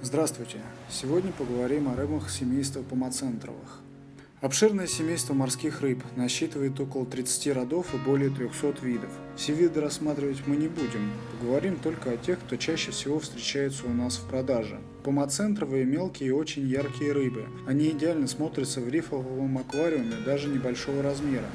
Здравствуйте! Сегодня поговорим о рыбах семейства помоцентровых. Обширное семейство морских рыб насчитывает около 30 родов и более 300 видов. Все виды рассматривать мы не будем, поговорим только о тех, кто чаще всего встречается у нас в продаже. Помоцентровые мелкие и очень яркие рыбы. Они идеально смотрятся в рифовом аквариуме даже небольшого размера.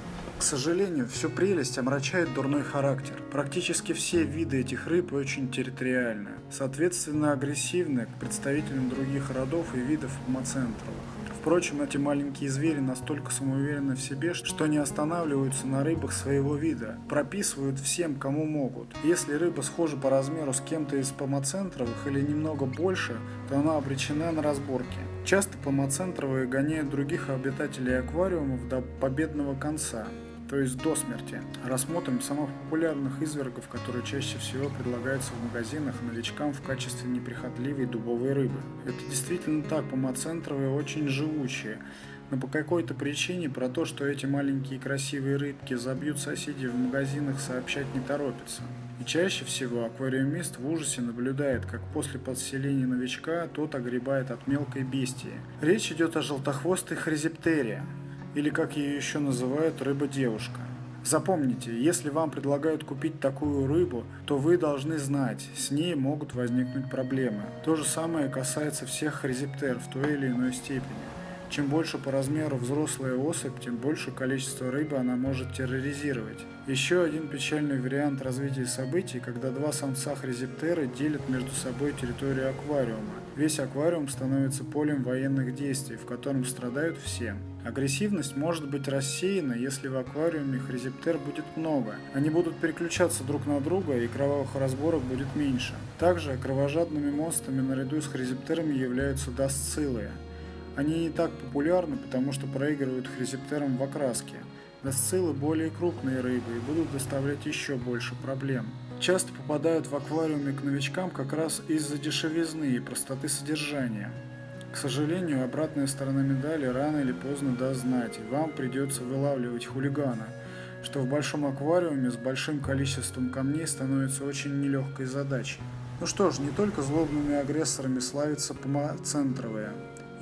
К сожалению, всю прелесть омрачает дурной характер. Практически все виды этих рыб очень территориальны, соответственно агрессивны к представителям других родов и видов помоцентровых. Впрочем, эти маленькие звери настолько самоуверены в себе, что не останавливаются на рыбах своего вида, прописывают всем, кому могут. Если рыба схожа по размеру с кем-то из помоцентровых или немного больше, то она обречена на разборки. Часто помоцентровые гоняют других обитателей аквариумов до победного конца то есть до смерти. Рассмотрим самых популярных извергов, которые чаще всего предлагаются в магазинах новичкам в качестве неприхотливой дубовой рыбы. Это действительно так, помоцентровые очень живучие, но по какой-то причине про то, что эти маленькие красивые рыбки забьют соседей в магазинах, сообщать не торопится. И чаще всего аквариумист в ужасе наблюдает, как после подселения новичка тот огребает от мелкой бестии. Речь идет о желтохвостой хризиптерии или как ее еще называют рыба-девушка. Запомните, если вам предлагают купить такую рыбу, то вы должны знать, с ней могут возникнуть проблемы. То же самое касается всех хризиптер в той или иной степени. Чем больше по размеру взрослая особь, тем больше количество рыбы она может терроризировать. Еще один печальный вариант развития событий, когда два самца хризиптеры делят между собой территорию аквариума. Весь аквариум становится полем военных действий, в котором страдают все. Агрессивность может быть рассеяна, если в аквариуме хризиптер будет много. Они будут переключаться друг на друга, и кровавых разборок будет меньше. Также кровожадными монстрами наряду с хризиптерами являются дасцилы. Они не так популярны, потому что проигрывают хризиптерам в окраске. Дасцилы более крупные рыбы и будут доставлять еще больше проблем. Часто попадают в аквариуме к новичкам как раз из-за дешевизны и простоты содержания. К сожалению, обратная сторона медали рано или поздно даст знать, и вам придется вылавливать хулигана, что в большом аквариуме с большим количеством камней становится очень нелегкой задачей. Ну что ж, не только злобными агрессорами славятся помоцентровые.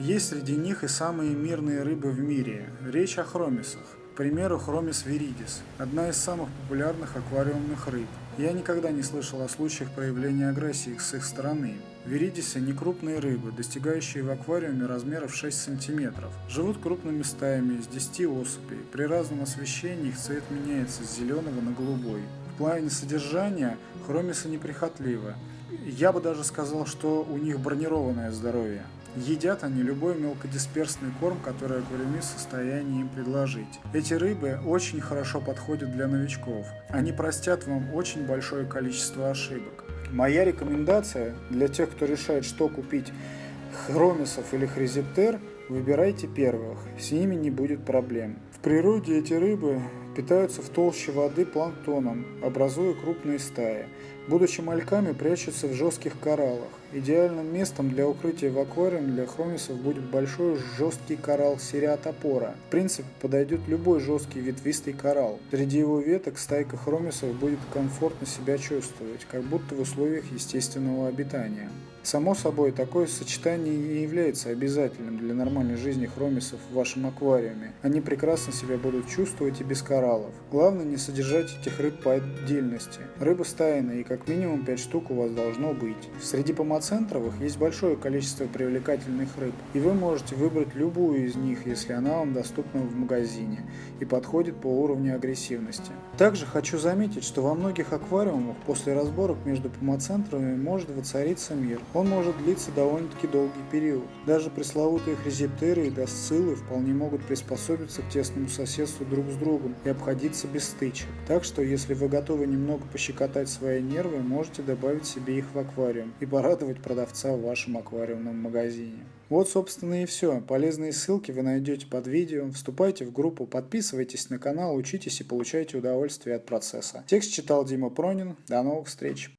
Есть среди них и самые мирные рыбы в мире. Речь о хромисах. К примеру, хромис виридис – одна из самых популярных аквариумных рыб. Я никогда не слышал о случаях проявления агрессии с их стороны. Виридисы – некрупные рыбы, достигающие в аквариуме размеров 6 см. Живут крупными стаями из 10 особей. При разном освещении их цвет меняется с зеленого на голубой. В плане содержания хромисы неприхотливы. Я бы даже сказал, что у них бронированное здоровье. Едят они любой мелкодисперсный корм, который аквариумист в состоянии им предложить. Эти рыбы очень хорошо подходят для новичков. Они простят вам очень большое количество ошибок. Моя рекомендация для тех, кто решает, что купить, хромисов или хризиптер, выбирайте первых, с ними не будет проблем. В природе эти рыбы питаются в толще воды планктоном, образуя крупные стаи. Будучи мальками, прячутся в жестких кораллах. Идеальным местом для укрытия в аквариуме для хромисов будет большой жесткий коралл сериатопора. В принципе, подойдет любой жесткий ветвистый коралл. Среди его веток стайка хромисов будет комфортно себя чувствовать, как будто в условиях естественного обитания. Само собой, такое сочетание не является обязательным для нормальной жизни хромисов в вашем аквариуме. Они прекрасно себя будут чувствовать и без кораллов. Главное не содержать этих рыб по отдельности. Рыба стайная и как минимум 5 штук у вас должно быть. Среди помоцентровых есть большое количество привлекательных рыб, и вы можете выбрать любую из них, если она вам доступна в магазине и подходит по уровню агрессивности. Также хочу заметить, что во многих аквариумах после разборок между помоцентровыми может воцариться мир. Он может длиться довольно-таки долгий период. Даже пресловутые хризиптеры и досцилы вполне могут приспособиться к тесному соседству друг с другом и обходиться без стычек. Так что, если вы готовы немного пощекотать свои нервы, можете добавить себе их в аквариум и порадовать продавца в вашем аквариумном магазине. Вот, собственно, и все. Полезные ссылки вы найдете под видео. Вступайте в группу, подписывайтесь на канал, учитесь и получайте удовольствие от процесса. Текст читал Дима Пронин. До новых встреч!